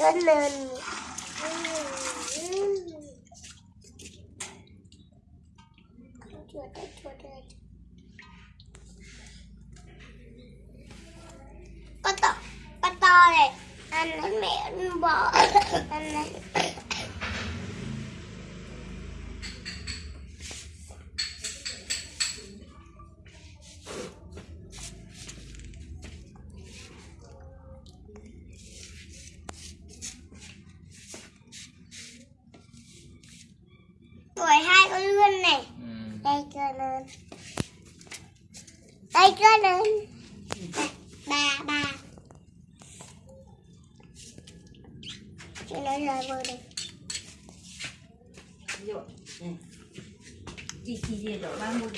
Lớn lên. Chuột đây, chuột đây. Con to, con to này. Anh mẹ anh bỏ Anh này. Tuổi hai con lươn này ừ. đây cơ lớn đây cơ lớn ba ba chị nói lời vừa đi Rồi. Đây. Chị chỉ gì đó ba mươi